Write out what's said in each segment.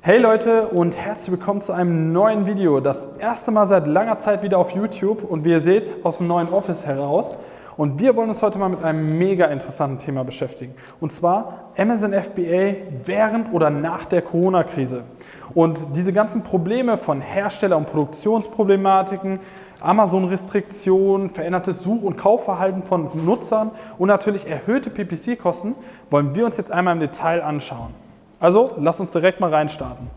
Hey Leute und herzlich willkommen zu einem neuen Video. Das erste Mal seit langer Zeit wieder auf YouTube und wie ihr seht, aus dem neuen Office heraus. Und wir wollen uns heute mal mit einem mega interessanten Thema beschäftigen. Und zwar Amazon FBA während oder nach der Corona-Krise. Und diese ganzen Probleme von Hersteller- und Produktionsproblematiken, Amazon-Restriktionen, verändertes Such- und Kaufverhalten von Nutzern und natürlich erhöhte PPC-Kosten wollen wir uns jetzt einmal im Detail anschauen. Also lass uns direkt mal reinstarten.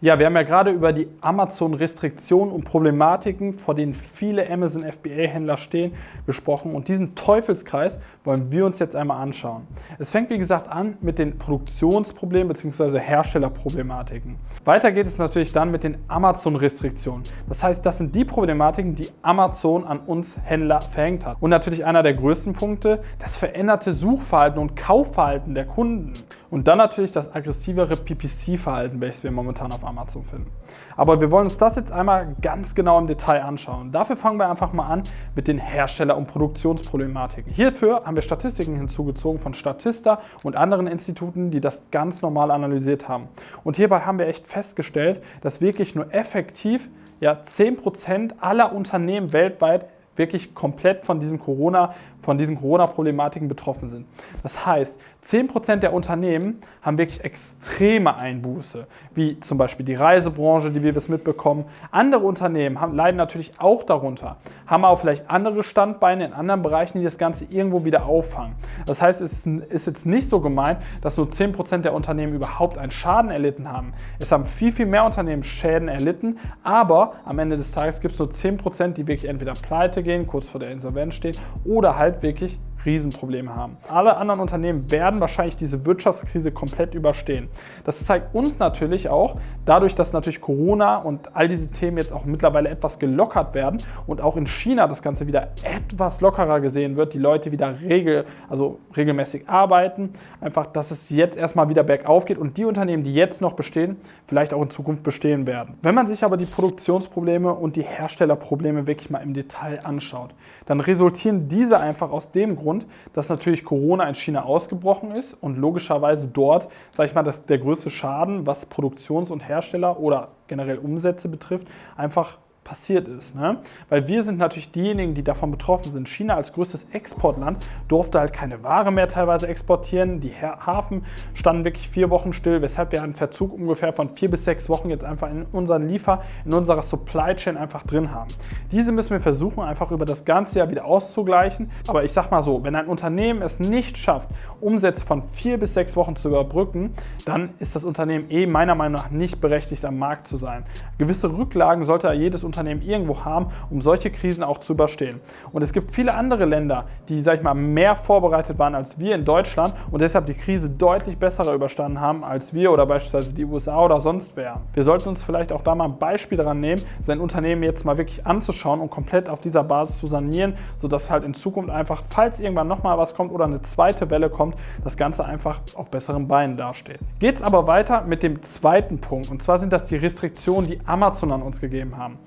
Ja, wir haben ja gerade über die Amazon-Restriktionen und Problematiken, vor denen viele Amazon FBA-Händler stehen, gesprochen. Und diesen Teufelskreis wollen wir uns jetzt einmal anschauen. Es fängt, wie gesagt, an mit den Produktionsproblemen bzw. Herstellerproblematiken. Weiter geht es natürlich dann mit den Amazon-Restriktionen. Das heißt, das sind die Problematiken, die Amazon an uns Händler verhängt hat. Und natürlich einer der größten Punkte, das veränderte Suchverhalten und Kaufverhalten der Kunden. Und dann natürlich das aggressivere PPC-Verhalten, welches wir momentan auf Amazon finden. Aber wir wollen uns das jetzt einmal ganz genau im Detail anschauen. Dafür fangen wir einfach mal an mit den Hersteller- und Produktionsproblematiken. Hierfür haben wir Statistiken hinzugezogen von Statista und anderen Instituten, die das ganz normal analysiert haben. Und hierbei haben wir echt festgestellt, dass wirklich nur effektiv ja, 10% aller Unternehmen weltweit wirklich komplett von diesem Corona, von diesen Corona-Problematiken betroffen sind. Das heißt, 10% der Unternehmen haben wirklich extreme Einbuße, wie zum Beispiel die Reisebranche, die wir das mitbekommen. Andere Unternehmen haben, leiden natürlich auch darunter, haben aber vielleicht andere Standbeine in anderen Bereichen, die das Ganze irgendwo wieder auffangen. Das heißt, es ist jetzt nicht so gemeint, dass nur 10% der Unternehmen überhaupt einen Schaden erlitten haben. Es haben viel, viel mehr Unternehmen Schäden erlitten, aber am Ende des Tages gibt es nur 10%, die wirklich entweder pleite gehen, kurz vor der Insolvenz stehen oder halt wirklich Riesenprobleme haben. Alle anderen Unternehmen werden wahrscheinlich diese Wirtschaftskrise komplett überstehen. Das zeigt uns natürlich auch, dadurch, dass natürlich Corona und all diese Themen jetzt auch mittlerweile etwas gelockert werden und auch in China das Ganze wieder etwas lockerer gesehen wird, die Leute wieder regel, also regelmäßig arbeiten, einfach, dass es jetzt erstmal wieder bergauf geht und die Unternehmen, die jetzt noch bestehen, vielleicht auch in Zukunft bestehen werden. Wenn man sich aber die Produktionsprobleme und die Herstellerprobleme wirklich mal im Detail anschaut, dann resultieren diese einfach aus dem Grund, Grund, dass natürlich Corona in China ausgebrochen ist und logischerweise dort, sage ich mal, dass der größte Schaden, was Produktions- und Hersteller oder generell Umsätze betrifft, einfach passiert ist. Ne? Weil wir sind natürlich diejenigen, die davon betroffen sind. China als größtes Exportland durfte halt keine Ware mehr teilweise exportieren. Die Hafen standen wirklich vier Wochen still, weshalb wir einen Verzug ungefähr von vier bis sechs Wochen jetzt einfach in unseren Liefer, in unserer Supply Chain einfach drin haben. Diese müssen wir versuchen, einfach über das ganze Jahr wieder auszugleichen. Aber ich sag mal so, wenn ein Unternehmen es nicht schafft, Umsätze von vier bis sechs Wochen zu überbrücken, dann ist das Unternehmen eh meiner Meinung nach nicht berechtigt, am Markt zu sein. Gewisse Rücklagen sollte jedes Unternehmen Unternehmen irgendwo haben, um solche Krisen auch zu überstehen. Und es gibt viele andere Länder, die, sag ich mal, mehr vorbereitet waren als wir in Deutschland und deshalb die Krise deutlich besser überstanden haben als wir oder beispielsweise die USA oder sonst wer. Wir sollten uns vielleicht auch da mal ein Beispiel daran nehmen, sein Unternehmen jetzt mal wirklich anzuschauen und komplett auf dieser Basis zu sanieren, sodass halt in Zukunft einfach, falls irgendwann nochmal was kommt oder eine zweite Welle kommt, das Ganze einfach auf besseren Beinen dasteht. Geht es aber weiter mit dem zweiten Punkt und zwar sind das die Restriktionen, die Amazon an uns gegeben haben.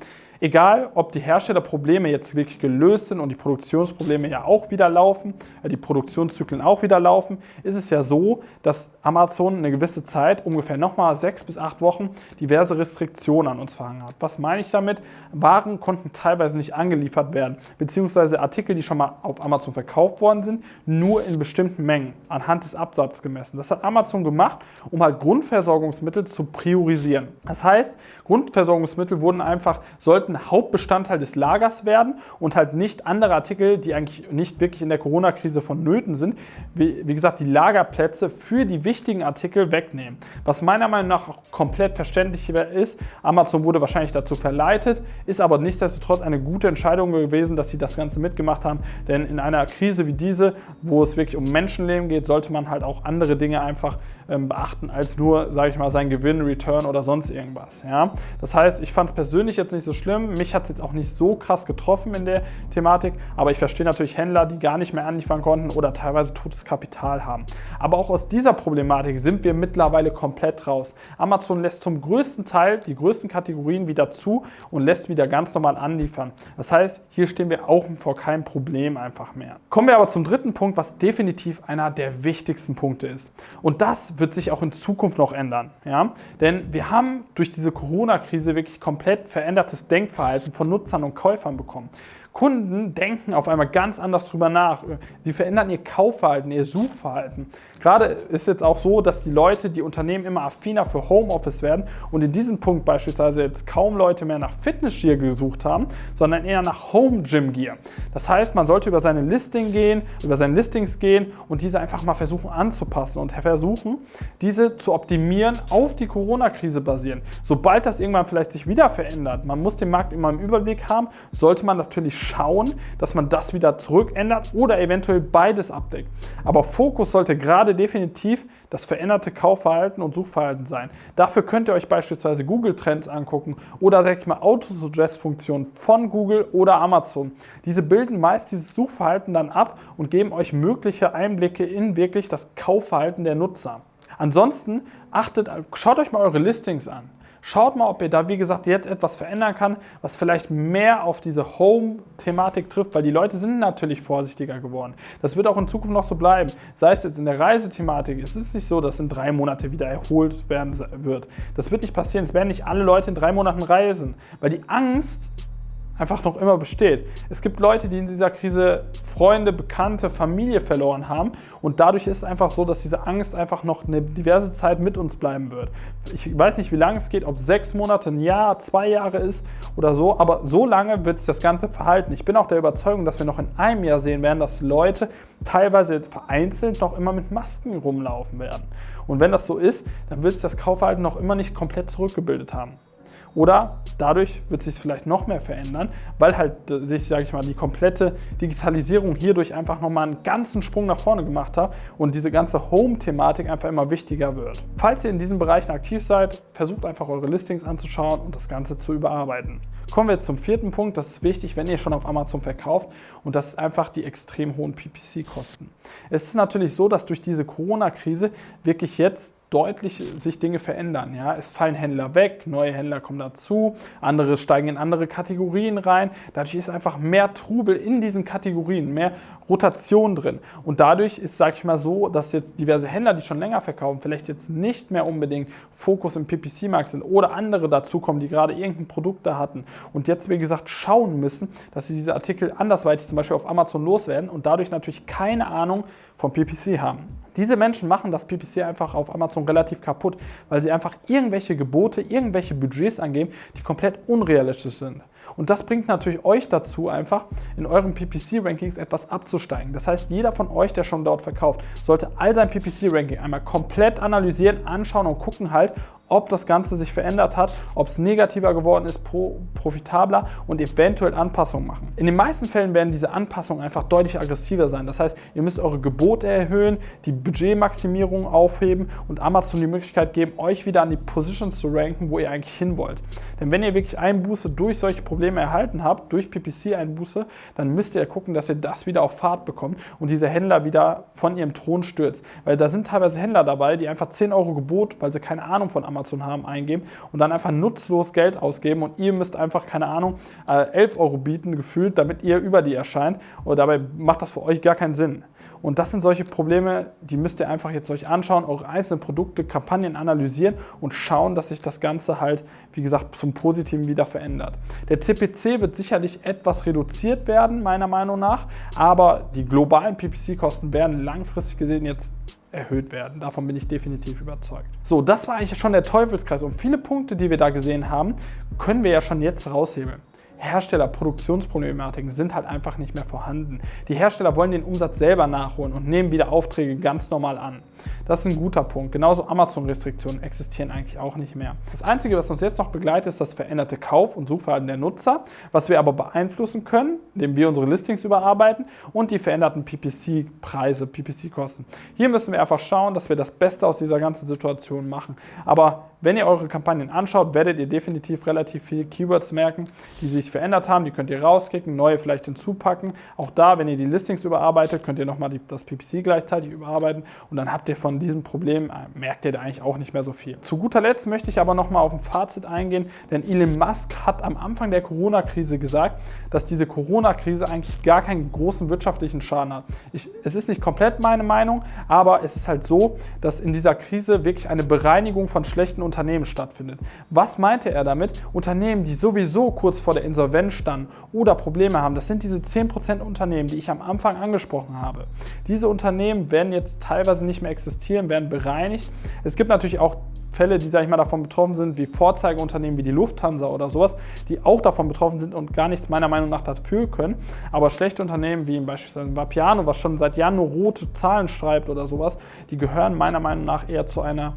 Egal, ob die Herstellerprobleme jetzt wirklich gelöst sind und die Produktionsprobleme ja auch wieder laufen, äh, die Produktionszyklen auch wieder laufen, ist es ja so, dass Amazon eine gewisse Zeit, ungefähr nochmal sechs bis acht Wochen, diverse Restriktionen an uns verhangen hat. Was meine ich damit? Waren konnten teilweise nicht angeliefert werden, beziehungsweise Artikel, die schon mal auf Amazon verkauft worden sind, nur in bestimmten Mengen anhand des Absatzes gemessen. Das hat Amazon gemacht, um halt Grundversorgungsmittel zu priorisieren. Das heißt, Grundversorgungsmittel wurden einfach, sollten sollten Hauptbestandteil des Lagers werden und halt nicht andere Artikel, die eigentlich nicht wirklich in der Corona-Krise vonnöten sind, wie, wie, gesagt, die Lagerplätze für die wichtigen Artikel wegnehmen. Was meiner Meinung nach komplett verständlich ist, Amazon wurde wahrscheinlich dazu verleitet, ist aber nichtsdestotrotz eine gute Entscheidung gewesen, dass sie das Ganze mitgemacht haben, denn in einer Krise wie diese, wo es wirklich um Menschenleben geht, sollte man halt auch andere Dinge einfach ähm, beachten, als nur, sage ich mal, sein Gewinn, Return oder sonst irgendwas. Ja? Das heißt, ich fand es persönlich jetzt nicht so schlimm, schlimm. Mich hat es jetzt auch nicht so krass getroffen in der Thematik, aber ich verstehe natürlich Händler, die gar nicht mehr anliefern konnten oder teilweise totes Kapital haben. Aber auch aus dieser Problematik sind wir mittlerweile komplett raus. Amazon lässt zum größten Teil die größten Kategorien wieder zu und lässt wieder ganz normal anliefern. Das heißt, hier stehen wir auch vor keinem Problem einfach mehr. Kommen wir aber zum dritten Punkt, was definitiv einer der wichtigsten Punkte ist. Und das wird sich auch in Zukunft noch ändern. Ja? Denn wir haben durch diese Corona-Krise wirklich komplett verändertes Denkverhalten von Nutzern und Käufern bekommen. Kunden denken auf einmal ganz anders drüber nach. Sie verändern ihr Kaufverhalten, ihr Suchverhalten. Gerade ist jetzt auch so, dass die Leute, die Unternehmen immer affiner für Homeoffice werden und in diesem Punkt beispielsweise jetzt kaum Leute mehr nach Fitnessgear gesucht haben, sondern eher nach Home Gym Gear. Das heißt, man sollte über seine Listing gehen, über seine Listings gehen und diese einfach mal versuchen anzupassen und versuchen, diese zu optimieren auf die Corona-Krise basieren. Sobald das irgendwann vielleicht sich wieder verändert, man muss den Markt immer im Überblick haben, sollte man natürlich schauen, dass man das wieder zurückändert oder eventuell beides abdeckt. Aber Fokus sollte gerade definitiv das veränderte Kaufverhalten und Suchverhalten sein. Dafür könnt ihr euch beispielsweise Google Trends angucken oder sag ich mal Autosuggest-Funktionen von Google oder Amazon. Diese bilden meist dieses Suchverhalten dann ab und geben euch mögliche Einblicke in wirklich das Kaufverhalten der Nutzer. Ansonsten achtet, schaut euch mal eure Listings an. Schaut mal, ob ihr da, wie gesagt, jetzt etwas verändern kann, was vielleicht mehr auf diese Home-Thematik trifft, weil die Leute sind natürlich vorsichtiger geworden. Das wird auch in Zukunft noch so bleiben. Sei es jetzt in der Reisethematik, es ist nicht so, dass in drei Monate wieder erholt werden wird. Das wird nicht passieren. Es werden nicht alle Leute in drei Monaten reisen, weil die Angst einfach noch immer besteht. Es gibt Leute, die in dieser Krise Freunde, Bekannte, Familie verloren haben und dadurch ist es einfach so, dass diese Angst einfach noch eine diverse Zeit mit uns bleiben wird. Ich weiß nicht, wie lange es geht, ob sechs Monate, ein Jahr, zwei Jahre ist oder so, aber so lange wird sich das Ganze verhalten. Ich bin auch der Überzeugung, dass wir noch in einem Jahr sehen werden, dass Leute teilweise vereinzelt noch immer mit Masken rumlaufen werden. Und wenn das so ist, dann wird sich das Kaufverhalten noch immer nicht komplett zurückgebildet haben. Oder dadurch wird sich vielleicht noch mehr verändern, weil halt äh, sich, sage ich mal, die komplette Digitalisierung hierdurch einfach nochmal einen ganzen Sprung nach vorne gemacht hat und diese ganze Home-Thematik einfach immer wichtiger wird. Falls ihr in diesen Bereichen aktiv seid, versucht einfach eure Listings anzuschauen und das Ganze zu überarbeiten. Kommen wir zum vierten Punkt, das ist wichtig, wenn ihr schon auf Amazon verkauft und das ist einfach die extrem hohen PPC-Kosten. Es ist natürlich so, dass durch diese Corona-Krise wirklich jetzt deutlich sich Dinge verändern. Ja? Es fallen Händler weg, neue Händler kommen dazu, andere steigen in andere Kategorien rein. Dadurch ist einfach mehr Trubel in diesen Kategorien, mehr Rotation drin. Und dadurch ist, sage ich mal so, dass jetzt diverse Händler, die schon länger verkaufen, vielleicht jetzt nicht mehr unbedingt Fokus im PPC-Markt sind oder andere dazukommen, die gerade irgendein Produkt da hatten und jetzt, wie gesagt, schauen müssen, dass sie diese Artikel andersweitig zum Beispiel auf Amazon loswerden und dadurch natürlich keine Ahnung vom PPC haben. Diese Menschen machen das PPC einfach auf Amazon relativ kaputt, weil sie einfach irgendwelche Gebote, irgendwelche Budgets angeben, die komplett unrealistisch sind. Und das bringt natürlich euch dazu, einfach in euren PPC-Rankings etwas abzusteigen. Das heißt, jeder von euch, der schon dort verkauft, sollte all sein PPC-Ranking einmal komplett analysieren, anschauen und gucken halt, ob das Ganze sich verändert hat, ob es negativer geworden ist, pro, profitabler und eventuell Anpassungen machen. In den meisten Fällen werden diese Anpassungen einfach deutlich aggressiver sein. Das heißt, ihr müsst eure Gebote erhöhen, die Budgetmaximierung aufheben und Amazon die Möglichkeit geben, euch wieder an die Positions zu ranken, wo ihr eigentlich hin wollt. Denn wenn ihr wirklich Einbuße durch solche Probleme erhalten habt, durch PPC-Einbuße, dann müsst ihr gucken, dass ihr das wieder auf Fahrt bekommt und diese Händler wieder von ihrem Thron stürzt. Weil da sind teilweise Händler dabei, die einfach 10 Euro Gebot, weil sie keine Ahnung von Amazon Amazon haben, eingeben und dann einfach nutzlos Geld ausgeben und ihr müsst einfach, keine Ahnung, 11 äh, Euro bieten gefühlt, damit ihr über die erscheint und dabei macht das für euch gar keinen Sinn. Und das sind solche Probleme, die müsst ihr einfach jetzt euch anschauen, eure einzelnen Produkte, Kampagnen analysieren und schauen, dass sich das Ganze halt, wie gesagt, zum Positiven wieder verändert. Der CPC wird sicherlich etwas reduziert werden, meiner Meinung nach, aber die globalen PPC-Kosten werden langfristig gesehen jetzt erhöht werden. Davon bin ich definitiv überzeugt. So, das war eigentlich schon der Teufelskreis und viele Punkte, die wir da gesehen haben, können wir ja schon jetzt raushebeln. Hersteller-Produktionsproblematiken sind halt einfach nicht mehr vorhanden. Die Hersteller wollen den Umsatz selber nachholen und nehmen wieder Aufträge ganz normal an. Das ist ein guter Punkt. Genauso Amazon-Restriktionen existieren eigentlich auch nicht mehr. Das Einzige, was uns jetzt noch begleitet, ist das veränderte Kauf- und Suchverhalten der Nutzer, was wir aber beeinflussen können, indem wir unsere Listings überarbeiten und die veränderten PPC-Preise, PPC-Kosten. Hier müssen wir einfach schauen, dass wir das Beste aus dieser ganzen Situation machen. Aber wenn ihr eure Kampagnen anschaut, werdet ihr definitiv relativ viele Keywords merken, die sich verändert haben. Die könnt ihr rauskicken, neue vielleicht hinzupacken. Auch da, wenn ihr die Listings überarbeitet, könnt ihr nochmal das PPC gleichzeitig überarbeiten und dann habt ihr von diesem Problem, äh, merkt ihr da eigentlich auch nicht mehr so viel. Zu guter Letzt möchte ich aber nochmal auf ein Fazit eingehen, denn Elon Musk hat am Anfang der Corona-Krise gesagt, dass diese Corona-Krise eigentlich gar keinen großen wirtschaftlichen Schaden hat. Ich, es ist nicht komplett meine Meinung, aber es ist halt so, dass in dieser Krise wirklich eine Bereinigung von schlechten Unternehmen stattfindet. Was meinte er damit? Unternehmen, die sowieso kurz vor der Insolvenz standen oder Probleme haben, das sind diese 10% Unternehmen, die ich am Anfang angesprochen habe. Diese Unternehmen werden jetzt teilweise nicht mehr existieren, werden bereinigt. Es gibt natürlich auch Fälle, die, sag ich mal, davon betroffen sind, wie Vorzeigeunternehmen wie die Lufthansa oder sowas, die auch davon betroffen sind und gar nichts meiner Meinung nach dafür können. Aber schlechte Unternehmen wie beispielsweise Vapiano, was schon seit Jahren nur rote Zahlen schreibt oder sowas, die gehören meiner Meinung nach eher zu einer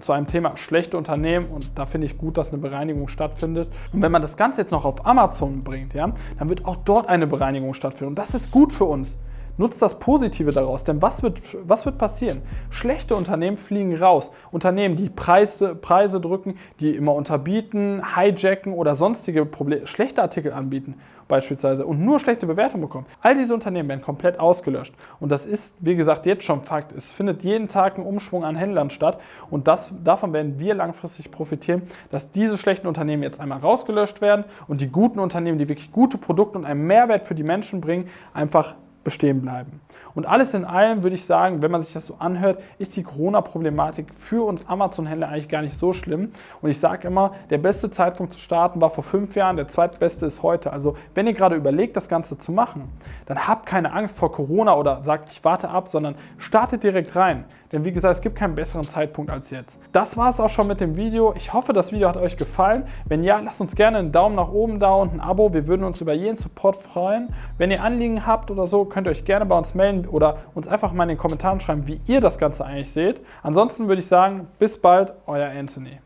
zu einem Thema schlechte Unternehmen und da finde ich gut, dass eine Bereinigung stattfindet. Und wenn man das Ganze jetzt noch auf Amazon bringt, ja, dann wird auch dort eine Bereinigung stattfinden und das ist gut für uns. Nutzt das Positive daraus, denn was wird, was wird passieren? Schlechte Unternehmen fliegen raus. Unternehmen, die Preise, Preise drücken, die immer unterbieten, hijacken oder sonstige Probleme, schlechte Artikel anbieten beispielsweise und nur schlechte Bewertungen bekommen. All diese Unternehmen werden komplett ausgelöscht. Und das ist, wie gesagt, jetzt schon Fakt. Es findet jeden Tag ein Umschwung an Händlern statt und das, davon werden wir langfristig profitieren, dass diese schlechten Unternehmen jetzt einmal rausgelöscht werden und die guten Unternehmen, die wirklich gute Produkte und einen Mehrwert für die Menschen bringen, einfach bestehen bleiben. Und alles in allem würde ich sagen, wenn man sich das so anhört, ist die Corona-Problematik für uns Amazon-Händler eigentlich gar nicht so schlimm. Und ich sage immer, der beste Zeitpunkt zu starten war vor fünf Jahren, der zweitbeste ist heute. Also wenn ihr gerade überlegt, das Ganze zu machen, dann habt keine Angst vor Corona oder sagt, ich warte ab, sondern startet direkt rein. Denn wie gesagt, es gibt keinen besseren Zeitpunkt als jetzt. Das war es auch schon mit dem Video. Ich hoffe, das Video hat euch gefallen. Wenn ja, lasst uns gerne einen Daumen nach oben da und ein Abo. Wir würden uns über jeden Support freuen. Wenn ihr Anliegen habt oder so, könnt ihr euch gerne bei uns melden oder uns einfach mal in den Kommentaren schreiben, wie ihr das Ganze eigentlich seht. Ansonsten würde ich sagen, bis bald, euer Anthony.